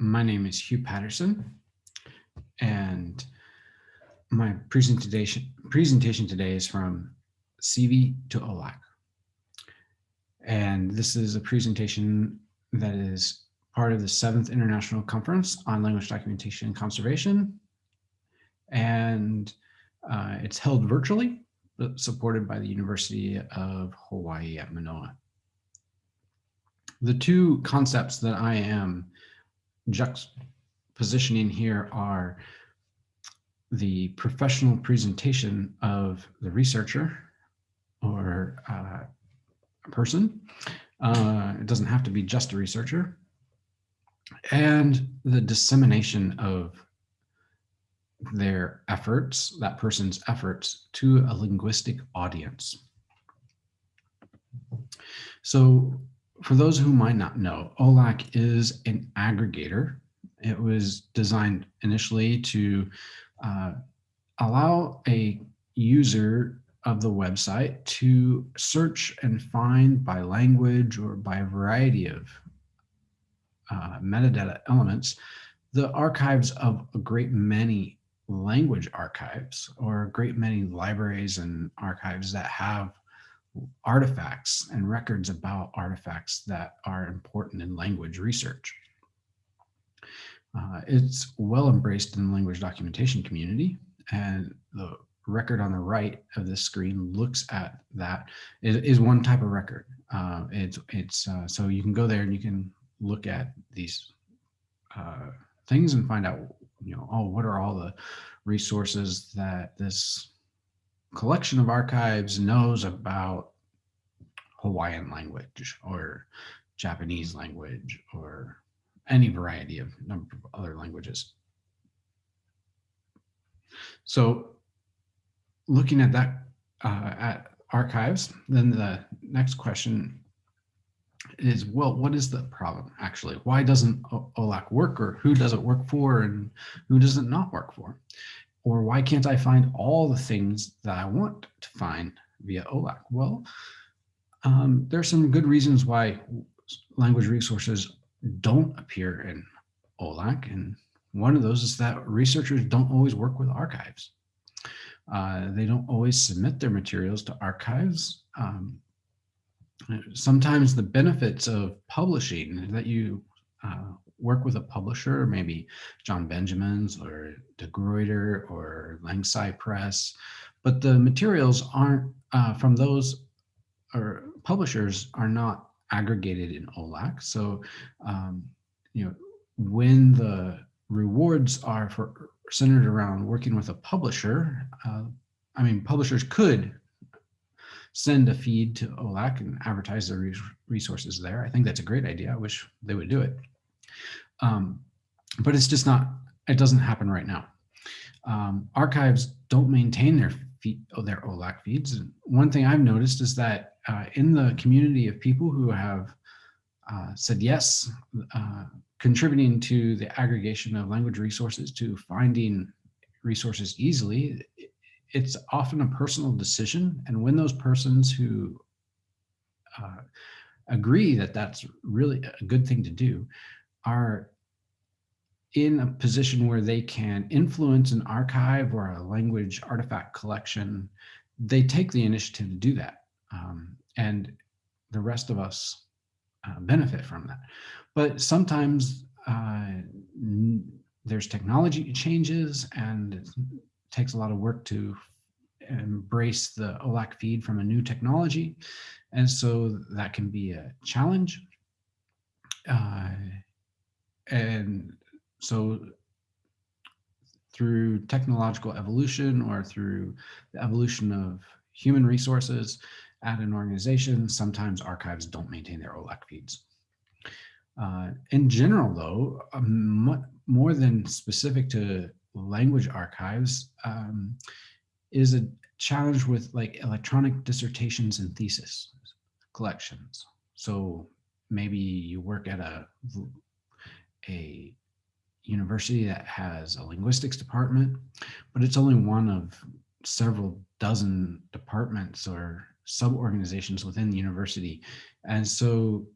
My name is Hugh Patterson, and my presentation presentation today is from CV to OLAC. And this is a presentation that is part of the seventh International Conference on Language Documentation and Conservation. And uh, it's held virtually, supported by the University of Hawaii at Manoa. The two concepts that I am juxtapositioning here are the professional presentation of the researcher or uh, a person. Uh, it doesn't have to be just a researcher. And the dissemination of their efforts, that person's efforts to a linguistic audience. So for those who might not know, OLAC is an aggregator. It was designed initially to uh, allow a user of the website to search and find by language or by a variety of uh, metadata elements the archives of a great many language archives or a great many libraries and archives that have artifacts and records about artifacts that are important in language research. Uh, it's well embraced in the language documentation community and the record on the right of this screen looks at that is one type of record. Uh, it's it's uh, so you can go there and you can look at these uh, things and find out you know oh what are all the resources that this collection of archives knows about Hawaiian language or Japanese language or any variety of number of other languages. So looking at that uh, at archives, then the next question is, well, what is the problem actually? Why doesn't OLAC work or who does it work for and who does it not work for? Or why can't I find all the things that I want to find via OLAC? Well, um, there are some good reasons why language resources don't appear in OLAC. And one of those is that researchers don't always work with archives. Uh, they don't always submit their materials to archives. Um, sometimes the benefits of publishing that you uh, work with a publisher, maybe John Benjamins or De Gruyter or LangSci Press, but the materials aren't uh, from those or publishers are not aggregated in OLAC. So, um, you know, when the rewards are for centered around working with a publisher, uh, I mean, publishers could send a feed to OLAC and advertise their resources there. I think that's a great idea. I wish they would do it. Um, but it's just not, it doesn't happen right now. Um, archives don't maintain their feed, their OLAC feeds. And one thing I've noticed is that uh, in the community of people who have uh, said yes, uh, contributing to the aggregation of language resources to finding resources easily, it's often a personal decision. And when those persons who uh, agree that that's really a good thing to do are in a position where they can influence an archive or a language artifact collection, they take the initiative to do that. Um, and the rest of us uh, benefit from that. But sometimes uh, there's technology changes and it takes a lot of work to embrace the OLAC feed from a new technology. And so that can be a challenge. Uh, and so through technological evolution or through the evolution of human resources at an organization, sometimes archives don't maintain their OLAC feeds. Uh, in general, though, um, more than specific to language archives, um, is a challenge with like electronic dissertations and thesis collections. So maybe you work at a, a university that has a linguistics department, but it's only one of several dozen departments or sub-organizations within the university. And so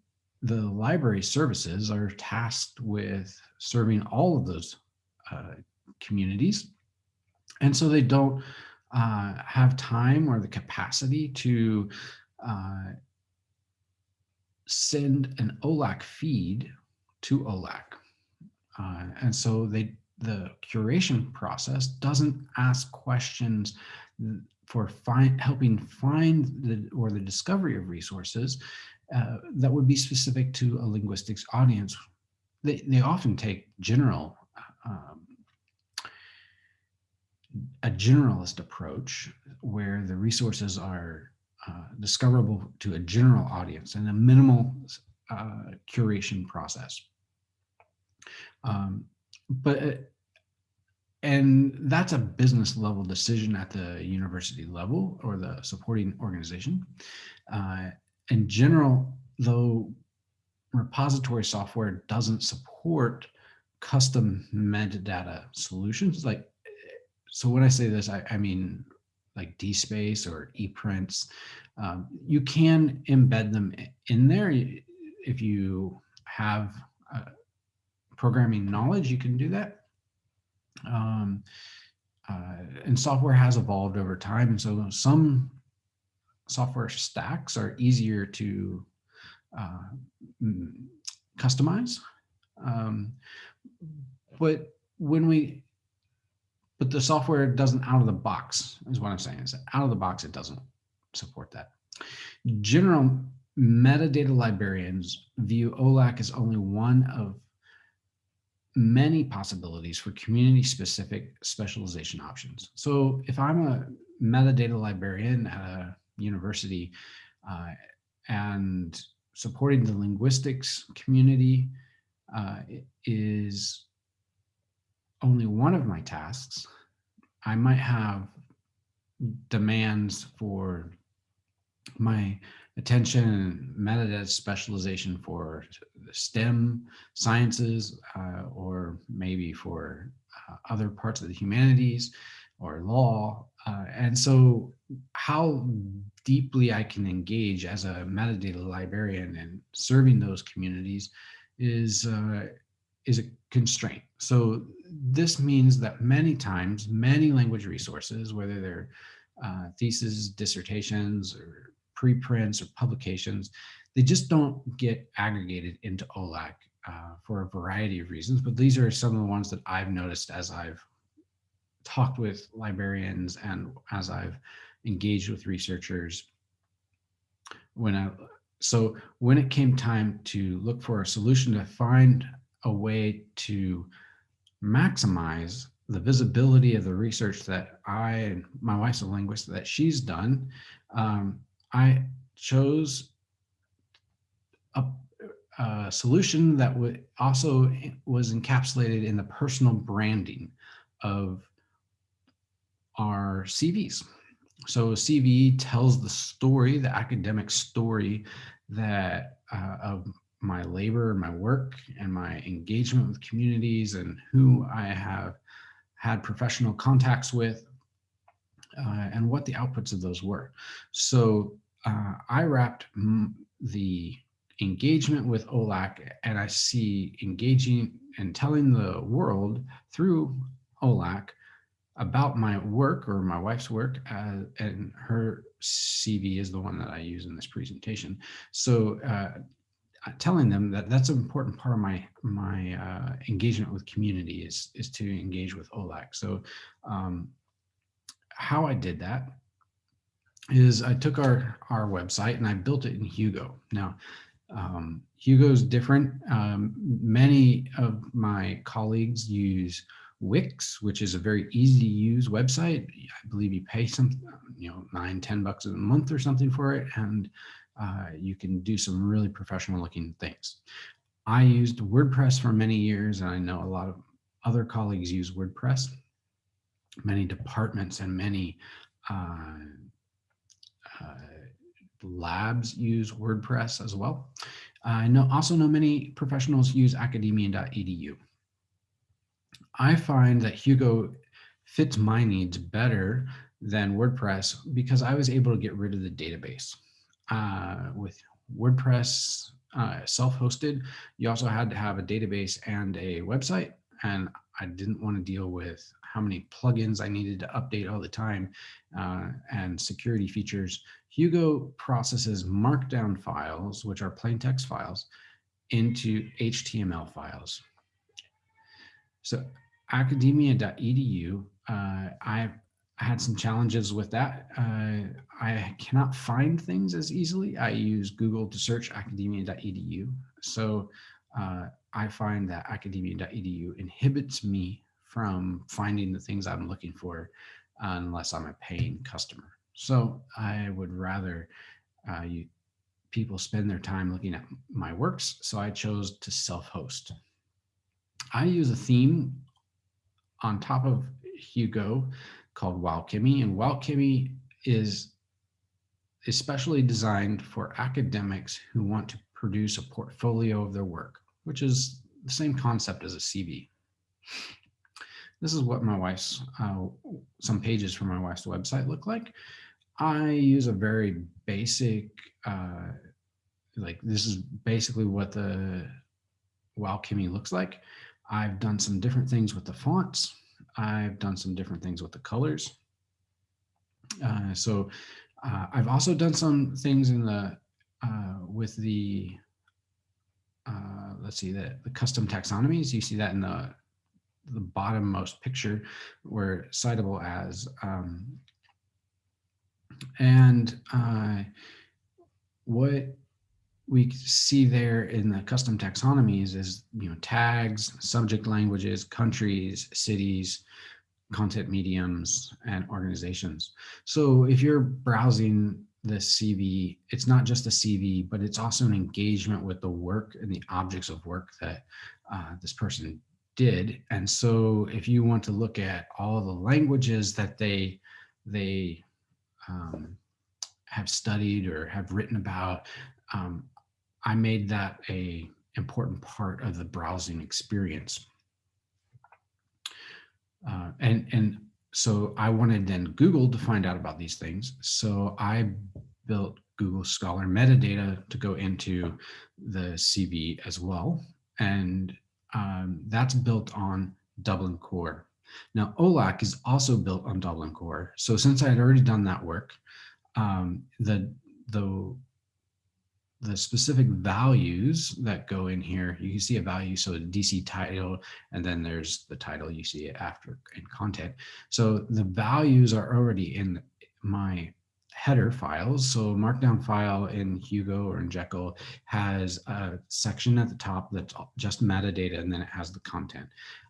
the library services are tasked with serving all of those uh, communities. And so they don't uh, have time or the capacity to uh, send an OLAC feed to OLAC. Uh, and so they the curation process doesn't ask questions for find, helping find the or the discovery of resources uh, that would be specific to a linguistics audience. They, they often take general, um, a generalist approach where the resources are uh, discoverable to a general audience and a minimal uh, curation process. Um, but uh, and that's a business level decision at the university level or the supporting organization. Uh, in general, though repository software doesn't support custom metadata solutions, like, so when I say this, I, I mean like DSpace or ePrints, um, you can embed them in there. If you have uh, programming knowledge, you can do that. Um, uh, and software has evolved over time. And so some software stacks are easier to uh, customize. Um, but when we, but the software doesn't out of the box is what I'm saying is out of the box, it doesn't support that. General metadata librarians view OLAC as only one of many possibilities for community specific specialization options. So if I'm a metadata librarian at a university uh, and supporting the linguistics community uh, is only one of my tasks, I might have demands for my attention and metadata specialization for STEM sciences uh, or maybe for uh, other parts of the humanities or law. Uh, and so how deeply I can engage as a metadata librarian and serving those communities is, uh, is a constraint. So this means that many times, many language resources, whether they're uh, theses, dissertations, or preprints or publications, they just don't get aggregated into OLAC uh, for a variety of reasons. But these are some of the ones that I've noticed as I've talked with librarians and as I've engaged with researchers. When I, so when it came time to look for a solution to find a way to maximize the visibility of the research that I and my wife's a linguist that she's done, um, I chose a, a solution that would also was encapsulated in the personal branding of our CVs. So CV tells the story, the academic story that uh, of my labor, my work, and my engagement with communities and who I have had professional contacts with uh, and what the outputs of those were. So uh, I wrapped the engagement with OLAC and I see engaging and telling the world through OLAC about my work or my wife's work uh, and her CV is the one that I use in this presentation. So uh, telling them that that's an important part of my my uh, engagement with community is is to engage with OLAC. So um, how I did that is I took our, our website and I built it in Hugo. Now, um, Hugo's different. Um, many of my colleagues use Wix, which is a very easy to use website. I believe you pay some, you know, nine, ten bucks a month or something for it. And uh, you can do some really professional looking things. I used WordPress for many years and I know a lot of other colleagues use WordPress. Many departments and many uh, labs use WordPress as well. I know also know many professionals use academia.edu. I find that Hugo fits my needs better than WordPress because I was able to get rid of the database. Uh, with WordPress, uh, self-hosted, you also had to have a database and a website. And I didn't want to deal with how many plugins I needed to update all the time uh, and security features. Hugo processes markdown files, which are plain text files, into HTML files. So academia.edu, uh, I've had some challenges with that. Uh, I cannot find things as easily. I use Google to search academia.edu. So uh, I find that academia.edu inhibits me from finding the things I'm looking for unless I'm a paying customer. So I would rather uh, you, people spend their time looking at my works. So I chose to self-host. I use a theme on top of Hugo called Wowchemy, and Wowchemy is especially designed for academics who want to produce a portfolio of their work, which is the same concept as a CV. This is what my wife's, uh, some pages from my wife's website look like. I use a very basic, uh, like this is basically what the Wowchemy looks like. I've done some different things with the fonts. I've done some different things with the colors. Uh, so uh, I've also done some things in the uh, with the uh, let's see the, the custom taxonomies. You see that in the the bottommost picture where citable as um, and uh, what we see there in the custom taxonomies is, you know, tags, subject languages, countries, cities, content mediums, and organizations. So if you're browsing the CV, it's not just a CV, but it's also an engagement with the work and the objects of work that uh, this person did. And so if you want to look at all the languages that they, they um, have studied or have written about, um, I made that a important part of the browsing experience. Uh, and, and so I wanted then Google to find out about these things. So I built Google Scholar metadata to go into the CV as well. And um, that's built on Dublin Core. Now OLAC is also built on Dublin Core. So since I had already done that work, um, the, the the specific values that go in here, you can see a value, so a DC title, and then there's the title you see it after in content. So the values are already in my header files. So markdown file in Hugo or in Jekyll has a section at the top that's just metadata, and then it has the content.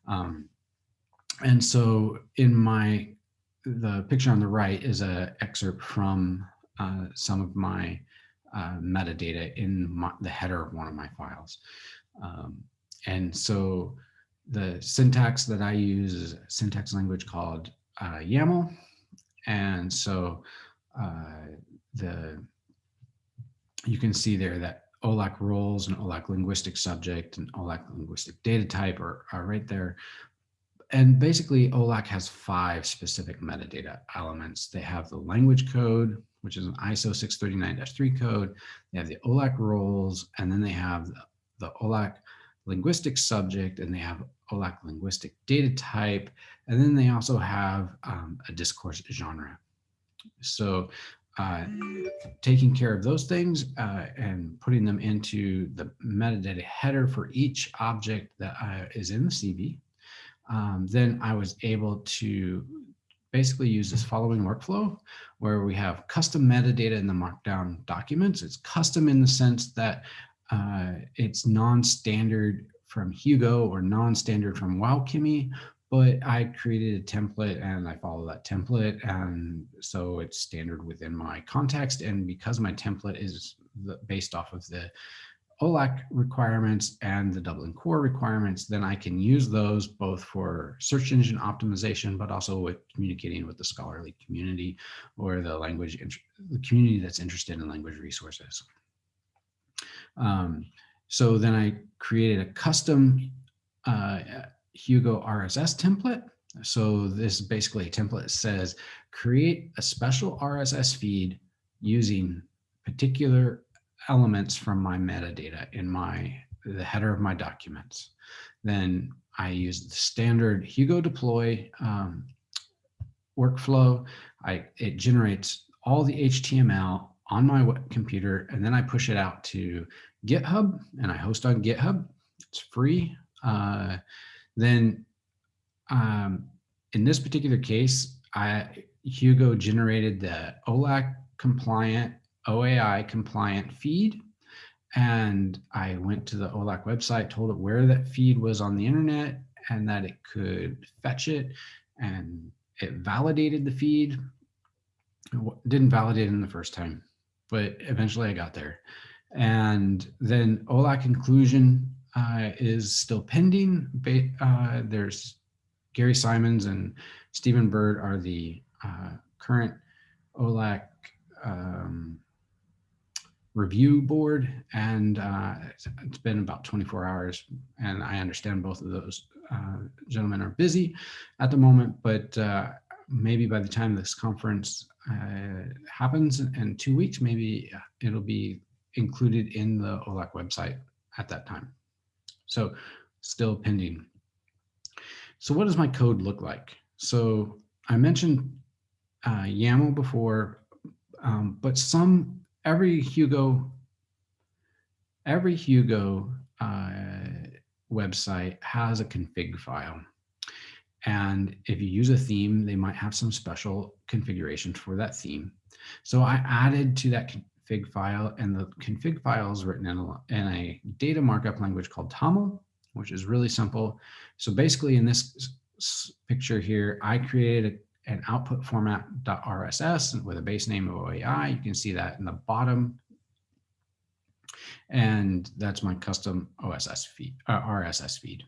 Um, and so in my, the picture on the right is a excerpt from uh, some of my uh, metadata in my, the header of one of my files. Um, and so the syntax that I use is a syntax language called uh, YAML. And so uh, the you can see there that OLAC roles and OLAC linguistic subject and OLAC linguistic data type are, are right there. And basically OLAC has five specific metadata elements. They have the language code, which is an ISO 639-3 code. They have the OLAC roles, and then they have the OLAC linguistic subject, and they have OLAC linguistic data type, and then they also have um, a discourse genre. So uh, taking care of those things uh, and putting them into the metadata header for each object that uh, is in the CV, um, then I was able to basically use this following workflow where we have custom metadata in the markdown documents. It's custom in the sense that uh, it's non-standard from Hugo or non-standard from Wowchemy, but I created a template and I follow that template. And so it's standard within my context. And because my template is based off of the OLAC requirements and the Dublin core requirements, then I can use those both for search engine optimization, but also with communicating with the scholarly community or the language, the community that's interested in language resources. Um, so then I created a custom uh, Hugo RSS template. So this is basically a template that says, create a special RSS feed using particular elements from my metadata in my the header of my documents. Then I use the standard Hugo deploy um, workflow. I it generates all the HTML on my computer, and then I push it out to GitHub, and I host on GitHub. It's free. Uh, then um, in this particular case, I Hugo generated the OLAC compliant, OAI compliant feed. And I went to the OLAC website, told it where that feed was on the internet and that it could fetch it. And it validated the feed. It didn't validate in the first time, but eventually I got there. And then OLAC inclusion uh, is still pending. Uh, there's Gary Simons and Steven Bird are the uh, current OLAC um, review board and uh, it's been about 24 hours and I understand both of those uh, gentlemen are busy at the moment, but uh, maybe by the time this conference uh, happens in two weeks, maybe it'll be included in the OLAC website at that time. So still pending. So what does my code look like? So I mentioned uh, YAML before, um, but some, every Hugo, every Hugo uh, website has a config file. And if you use a theme, they might have some special configurations for that theme. So I added to that config file and the config file is written in a, in a data markup language called TOML, which is really simple. So basically in this picture here, I created an output format .rss with a base name of OAI. You can see that in the bottom. And that's my custom OSS feed, uh, RSS feed.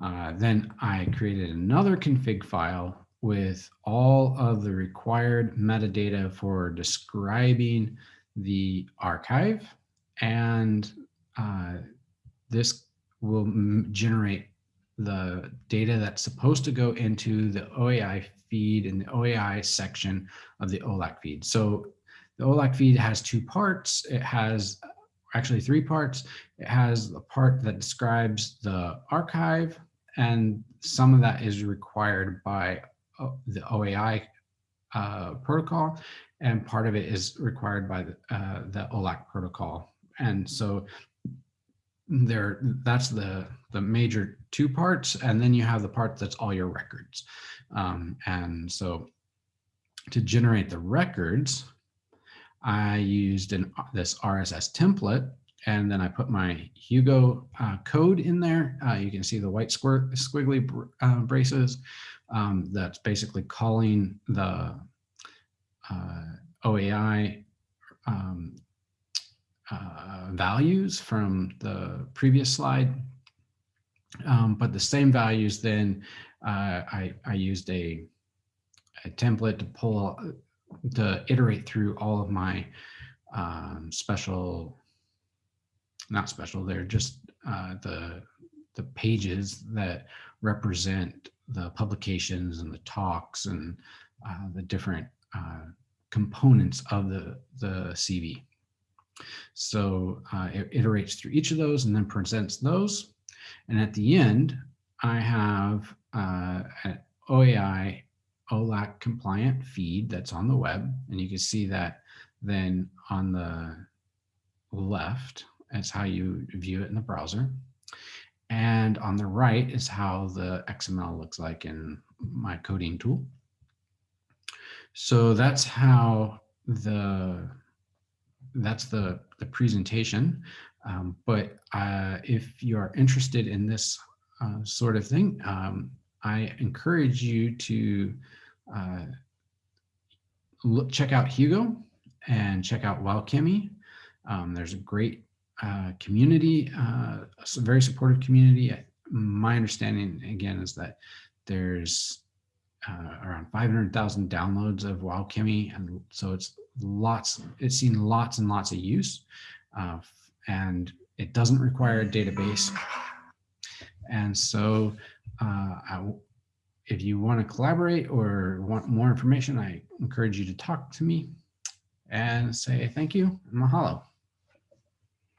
Uh, then I created another config file with all of the required metadata for describing the archive. And uh, this will generate the data that's supposed to go into the OAI feed in the OAI section of the OLAC feed. So the OLAC feed has two parts. It has actually three parts. It has a part that describes the archive and some of that is required by uh, the OAI uh, protocol and part of it is required by the, uh, the OLAC protocol. And so there that's the the major two parts and then you have the part that's all your records. Um, and so to generate the records i used an this rss template and then i put my hugo uh, code in there. Uh, you can see the white square squiggly uh, braces um, that's basically calling the uh, oai um, uh, values from the previous slide. Um, but the same values then uh, I, I used a, a template to pull to iterate through all of my um, special, not special, they're just uh, the, the pages that represent the publications and the talks and uh, the different uh, components of the, the CV. So uh, it iterates through each of those and then presents those. And at the end, I have uh, an OAI OLAC compliant feed that's on the web. And you can see that then on the left, is how you view it in the browser. And on the right is how the XML looks like in my coding tool. So that's how the that's the, the presentation. Um, but uh, if you are interested in this uh, sort of thing, um, I encourage you to uh, look, check out Hugo and check out WowChemy. Um, there's a great uh, community, uh, a very supportive community. My understanding, again, is that there's uh, around 500,000 downloads of WowChemy. And so it's lots, it's seen lots and lots of use. Uh, and it doesn't require a database. And so uh, I, if you want to collaborate or want more information, I encourage you to talk to me. and say thank you mahalo.